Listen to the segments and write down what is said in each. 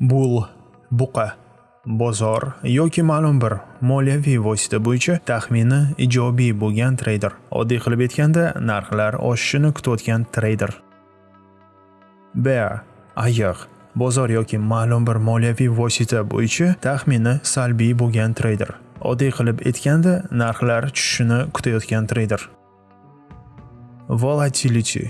bull buqa bozor yoki ma'lum bir moliyaviy vosita bo'yicha taxmini ijobiy bo'lgan treyder oddiy qilib aytganda narxlar oshishini kutayotgan treyder bear ayiq bozor yoki ma'lum bir moliyaviy vosita bo'yicha taxmini salbiy bo'lgan treyder oddiy qilib aytganda narxlar tushishini kutayotgan treyder volatility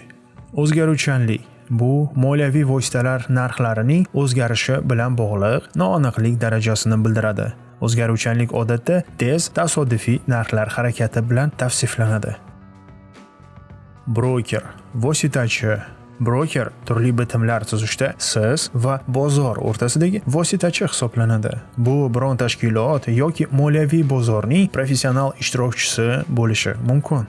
o'zgaruvchanlik bu moliyaviy vositalar narxlarining o'zgarishi bilan bog'liq noaniqlik darajasini bildiradi. O'zgaruvchanlik odatda tez tasodifiy narxlar harakati bilan tavsiflanadi. Broker. Vositachi. Broker turli bitimlar tuzishda siz va bozor o'rtasidagi vositachi hisoblanadi. Bu biron tashkilot yoki moliyaviy bozorning professional ishtirokchisi bo'lishi mumkin.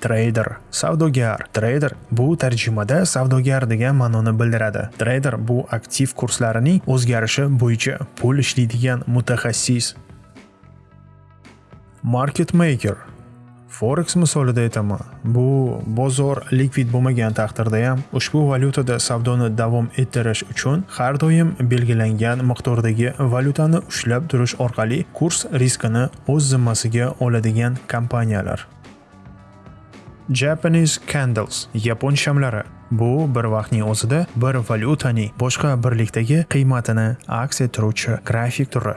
Trader savdogar. Trader bu tarjimada savdogar degan ma'noni bildiradi. Trader bu aktiv kurslarining o'zgarishi bo'yicha pul ishlaydigan mutaxassis. Market maker. Forex misolida aytaman. Bu bozor likvid bo'lmagan taqdirda ham ushbu valyutada savdoni davom ettirish uchun har doim belgilangan miqdordagi valyutani ushlab turish orqali kurs riskini o'z zimmasiga oladigan kompaniyalar. Japanese candles yapon shamlari. Bu bir vaqtning o'zida bir valyutaning boshqa birlikdagi qiymatini aks ettiruvchi grafik turi.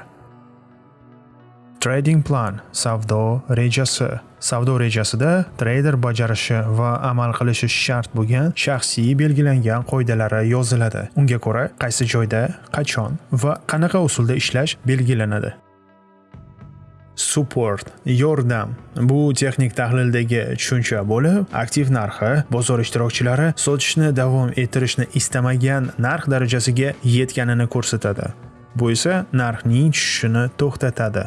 Trading plan savdo rejasi. Savdo rejasida treyder bajarishi va amal qilishi shart bo'lgan shaxsiy belgilangan qoidalari yoziladi. Unga ko'ra qaysi joyda qachon va qanaqa usulda ishlash belgilanadi. Support yordam bu texnik tahlildagi tushuncha bo'lib aktiv narxi bozor ishtirokchilari sotishni davom ettirishni istamagan narx darajasiga yetganini ko'rsatadi. Bu esa narxning tushishini to'xtatadi.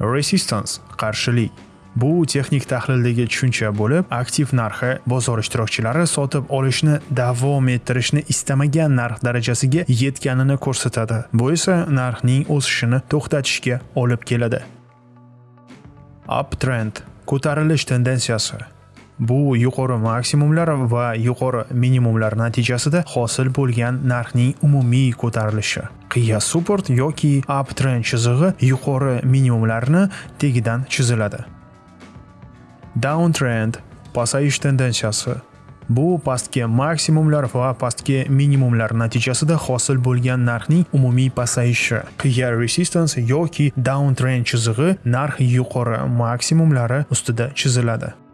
Resistance qarshilik. Bu texnik tahlildagi tushuncha bo'lib, aktiv narxi bozor ishtirokchilari sotib olishni davom ettirishni istamagan narx darajasiga yetganini ko'rsatadi. Bu esa narxning o'sishini to'xtatishga olib keladi. Uptrend ko'tarilish tendensiyasi Bu yuqori maksimumlar va yuqori minimumlar natijasida hosil bo'lgan narxning umumiy ko'tarilishi. Qiya support yoki uptrend chizig'i yuqori minimumlarni tegidan chiziladi. Downtrend pasayish tendensiyasi. Bu pastki maksimumlar va pastki minimumlar natijasida hosil bo'lgan narxning umumiy pasayishi. Clear resistance yoki downtrend chizig'i narx yuqori maksimumlari ustida chiziladi.